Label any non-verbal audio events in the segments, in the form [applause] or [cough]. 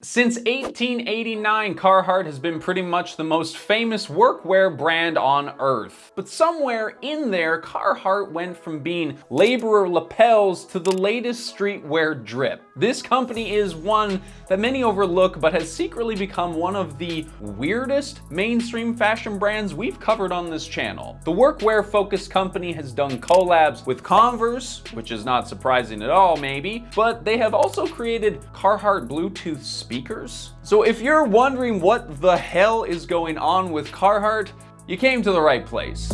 Since 1889, Carhartt has been pretty much the most famous workwear brand on earth. But somewhere in there, Carhartt went from being laborer lapels to the latest streetwear drip. This company is one that many overlook, but has secretly become one of the weirdest mainstream fashion brands we've covered on this channel. The workwear focused company has done collabs with Converse, which is not surprising at all maybe, but they have also created Carhartt Bluetooth speakers. So if you're wondering what the hell is going on with Carhartt, you came to the right place.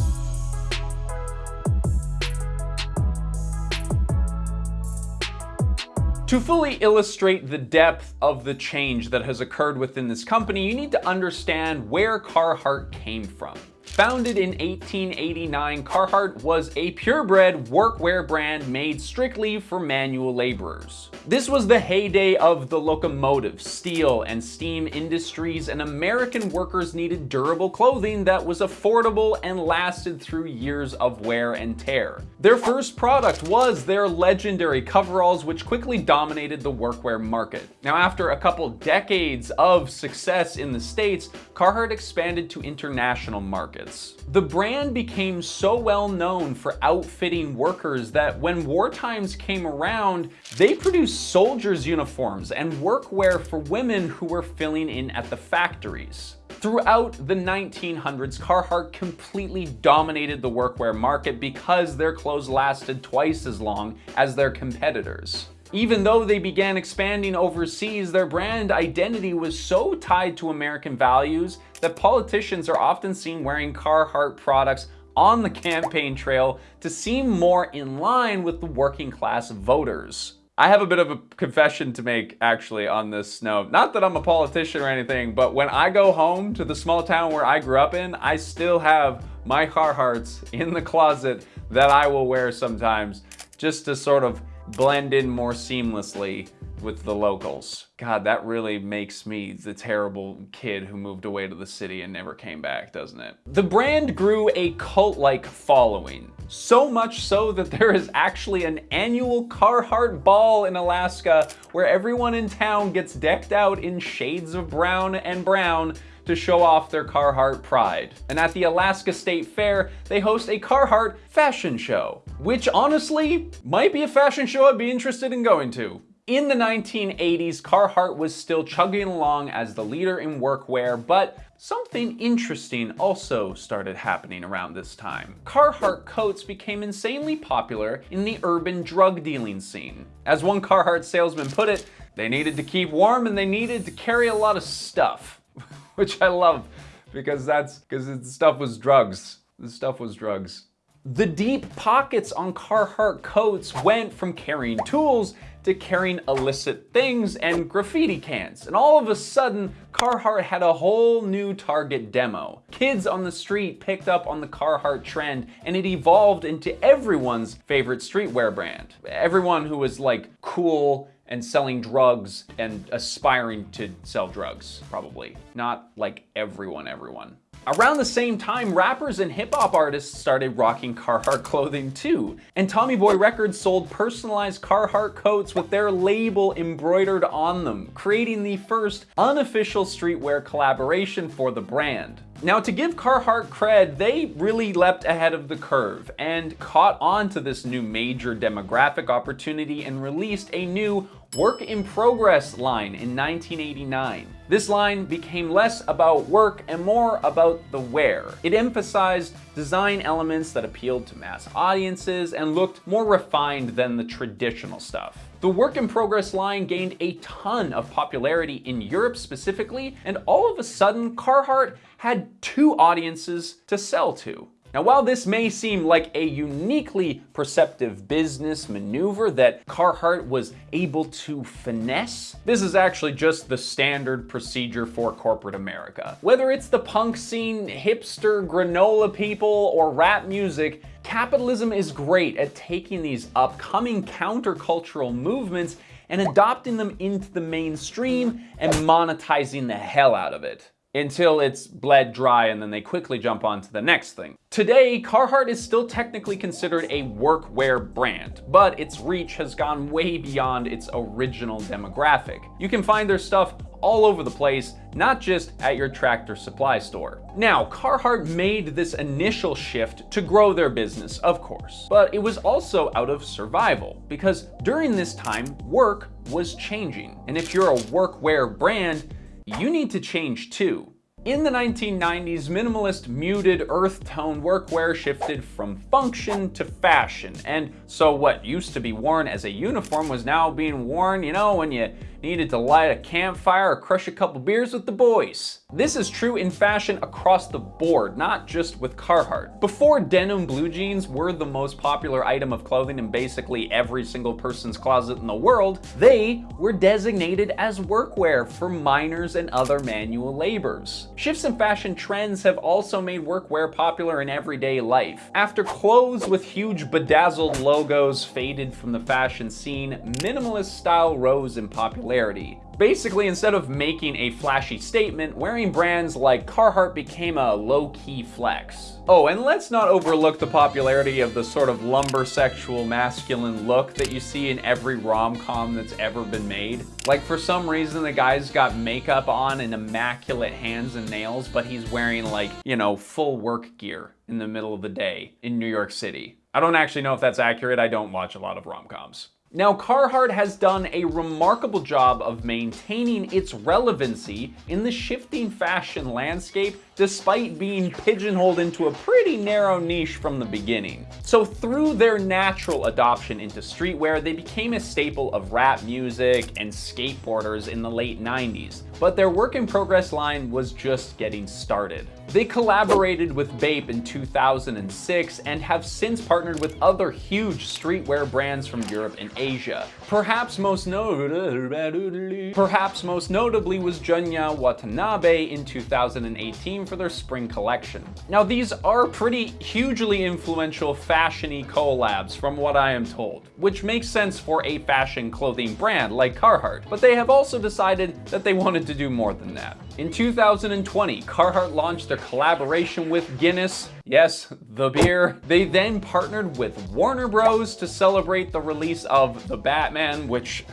To fully illustrate the depth of the change that has occurred within this company, you need to understand where Carhartt came from. Founded in 1889, Carhartt was a purebred workwear brand made strictly for manual laborers. This was the heyday of the locomotive, steel, and steam industries, and American workers needed durable clothing that was affordable and lasted through years of wear and tear. Their first product was their legendary coveralls, which quickly dominated the workwear market. Now, after a couple decades of success in the States, Carhartt expanded to international markets markets. The brand became so well known for outfitting workers that when war times came around, they produced soldiers' uniforms and workwear for women who were filling in at the factories. Throughout the 1900s, Carhartt completely dominated the workwear market because their clothes lasted twice as long as their competitors. Even though they began expanding overseas, their brand identity was so tied to American values that politicians are often seen wearing Carhartt products on the campaign trail to seem more in line with the working class voters. I have a bit of a confession to make actually on this note. Not that I'm a politician or anything, but when I go home to the small town where I grew up in, I still have my Carhartts in the closet that I will wear sometimes just to sort of blend in more seamlessly with the locals. God, that really makes me the terrible kid who moved away to the city and never came back, doesn't it? The brand grew a cult-like following. So much so that there is actually an annual Carhartt Ball in Alaska where everyone in town gets decked out in shades of brown and brown to show off their Carhartt pride. And at the Alaska State Fair, they host a Carhartt fashion show, which honestly might be a fashion show I'd be interested in going to. In the 1980s, Carhartt was still chugging along as the leader in workwear, but something interesting also started happening around this time. Carhartt coats became insanely popular in the urban drug dealing scene. As one Carhartt salesman put it, they needed to keep warm and they needed to carry a lot of stuff. [laughs] which I love because that's because the stuff was drugs. The stuff was drugs. The deep pockets on Carhartt coats went from carrying tools to carrying illicit things and graffiti cans. And all of a sudden, Carhartt had a whole new target demo. Kids on the street picked up on the Carhartt trend and it evolved into everyone's favorite streetwear brand. Everyone who was like cool and selling drugs and aspiring to sell drugs, probably. Not like everyone, everyone. Around the same time, rappers and hip hop artists started rocking Carhartt clothing too. And Tommy Boy Records sold personalized Carhartt coats with their label embroidered on them, creating the first unofficial streetwear collaboration for the brand. Now to give Carhartt cred, they really leapt ahead of the curve and caught on to this new major demographic opportunity and released a new work in progress line in 1989. This line became less about work and more about the wear. It emphasized design elements that appealed to mass audiences and looked more refined than the traditional stuff. The work in progress line gained a ton of popularity in Europe specifically, and all of a sudden Carhartt had two audiences to sell to. Now, while this may seem like a uniquely perceptive business maneuver that Carhartt was able to finesse, this is actually just the standard procedure for corporate America. Whether it's the punk scene, hipster, granola people, or rap music, capitalism is great at taking these upcoming countercultural movements and adopting them into the mainstream and monetizing the hell out of it until it's bled dry and then they quickly jump on to the next thing. Today, Carhartt is still technically considered a workwear brand, but its reach has gone way beyond its original demographic. You can find their stuff all over the place, not just at your tractor supply store. Now, Carhartt made this initial shift to grow their business, of course, but it was also out of survival because during this time, work was changing. And if you're a workwear brand, you need to change too. In the 1990s, minimalist muted earth tone workwear shifted from function to fashion. And so what used to be worn as a uniform was now being worn, you know, when you needed to light a campfire or crush a couple beers with the boys. This is true in fashion across the board, not just with Carhartt. Before denim blue jeans were the most popular item of clothing in basically every single person's closet in the world, they were designated as workwear for miners and other manual labors. Shifts in fashion trends have also made workwear popular in everyday life. After clothes with huge bedazzled logos faded from the fashion scene, minimalist style rose in popularity. Basically, instead of making a flashy statement, wearing brands like Carhartt became a low-key flex. Oh, and let's not overlook the popularity of the sort of lumbersexual masculine look that you see in every rom-com that's ever been made. Like for some reason the guy's got makeup on and immaculate hands and nails, but he's wearing like, you know, full work gear in the middle of the day in New York City. I don't actually know if that's accurate. I don't watch a lot of rom-coms. Now, Carhartt has done a remarkable job of maintaining its relevancy in the shifting fashion landscape despite being pigeonholed into a pretty narrow niche from the beginning. So through their natural adoption into streetwear, they became a staple of rap music and skateboarders in the late 90s, but their work in progress line was just getting started. They collaborated with Bape in 2006 and have since partnered with other huge streetwear brands from Europe and Asia. Perhaps most notably, perhaps most notably was Junya Watanabe in 2018 for their spring collection. Now these are pretty hugely influential fashiony collabs from what I am told, which makes sense for a fashion clothing brand like Carhartt, but they have also decided that they wanted to do more than that. In 2020, Carhartt launched their collaboration with Guinness, yes, the beer. They then partnered with Warner Bros. to celebrate the release of The Batman, which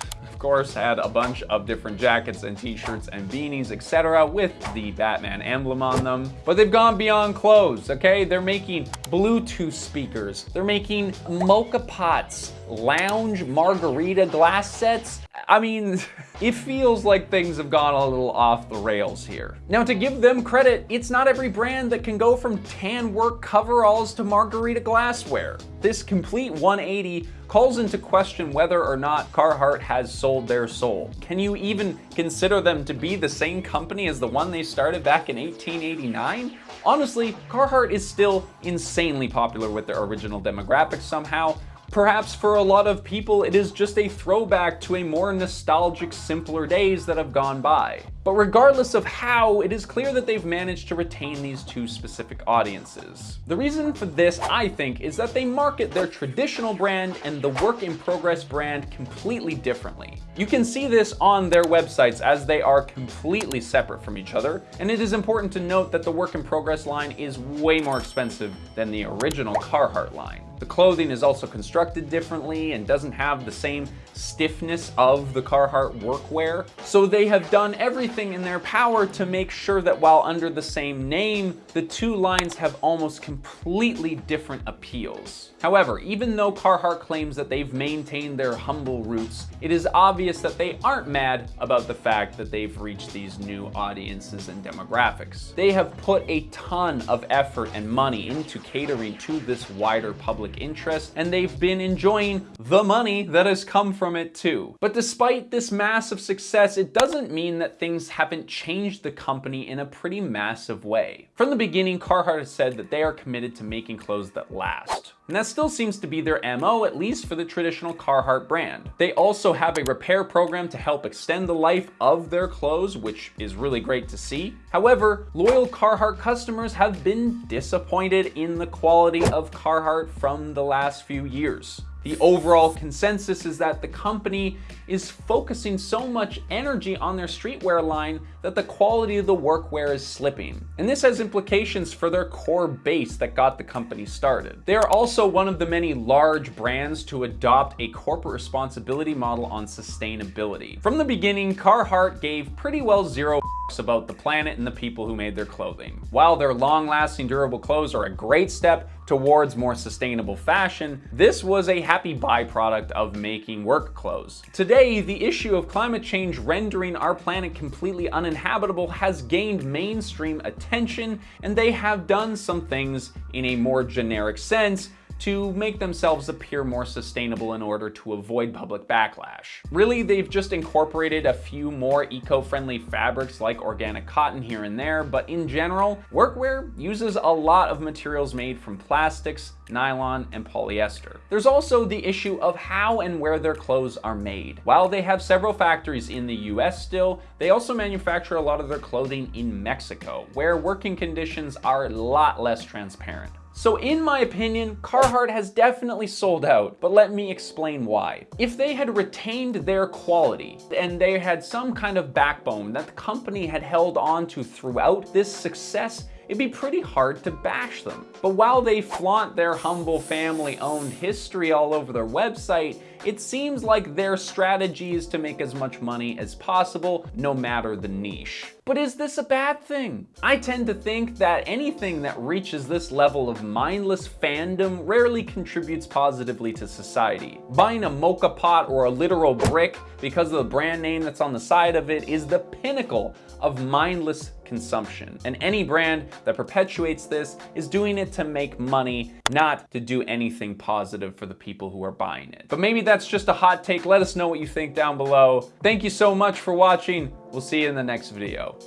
course, had a bunch of different jackets and t-shirts and beanies, etc. with the Batman emblem on them. But they've gone beyond clothes, okay? They're making Bluetooth speakers. They're making moka pots, lounge margarita glass sets. I mean, [laughs] it feels like things have gone a little off the rails here. Now to give them credit, it's not every brand that can go from tan work coveralls to margarita glassware. This complete 180 calls into question whether or not Carhartt has sold their soul. Can you even consider them to be the same company as the one they started back in 1889? Honestly, Carhartt is still insanely popular with their original demographics somehow, Perhaps for a lot of people, it is just a throwback to a more nostalgic, simpler days that have gone by. But regardless of how, it is clear that they've managed to retain these two specific audiences. The reason for this, I think, is that they market their traditional brand and the work in progress brand completely differently. You can see this on their websites as they are completely separate from each other, and it is important to note that the work in progress line is way more expensive than the original Carhartt line. The clothing is also constructed differently and doesn't have the same stiffness of the Carhartt workwear. So they have done everything in their power to make sure that while under the same name, the two lines have almost completely different appeals. However, even though Carhartt claims that they've maintained their humble roots, it is obvious that they aren't mad about the fact that they've reached these new audiences and demographics. They have put a ton of effort and money into catering to this wider public interest, and they've been enjoying the money that has come from it too. But despite this massive success, it doesn't mean that things haven't changed the company in a pretty massive way. From the beginning, Carhartt has said that they are committed to making clothes that last. And that still seems to be their MO, at least for the traditional Carhartt brand. They also have a repair program to help extend the life of their clothes, which is really great to see. However, loyal Carhartt customers have been disappointed in the quality of Carhartt from the last few years. The overall consensus is that the company is focusing so much energy on their streetwear line that the quality of the workwear is slipping. And this has implications for their core base that got the company started. They are also one of the many large brands to adopt a corporate responsibility model on sustainability. From the beginning, Carhartt gave pretty well zero about the planet and the people who made their clothing. While their long-lasting durable clothes are a great step towards more sustainable fashion, this was a happy byproduct of making work clothes. Today, the issue of climate change rendering our planet completely uninhabitable has gained mainstream attention, and they have done some things in a more generic sense to make themselves appear more sustainable in order to avoid public backlash. Really, they've just incorporated a few more eco-friendly fabrics like organic cotton here and there, but in general, workwear uses a lot of materials made from plastics, nylon, and polyester. There's also the issue of how and where their clothes are made. While they have several factories in the US still, they also manufacture a lot of their clothing in Mexico, where working conditions are a lot less transparent. So in my opinion, Carhartt has definitely sold out, but let me explain why. If they had retained their quality and they had some kind of backbone that the company had held on to throughout this success, it'd be pretty hard to bash them. But while they flaunt their humble family-owned history all over their website, it seems like their strategy is to make as much money as possible, no matter the niche. But is this a bad thing? I tend to think that anything that reaches this level of mindless fandom rarely contributes positively to society. Buying a moka pot or a literal brick because of the brand name that's on the side of it is the pinnacle of mindless consumption. And any brand that perpetuates this is doing it to make money, not to do anything positive for the people who are buying it. But maybe that's just a hot take. Let us know what you think down below. Thank you so much for watching. We'll see you in the next video.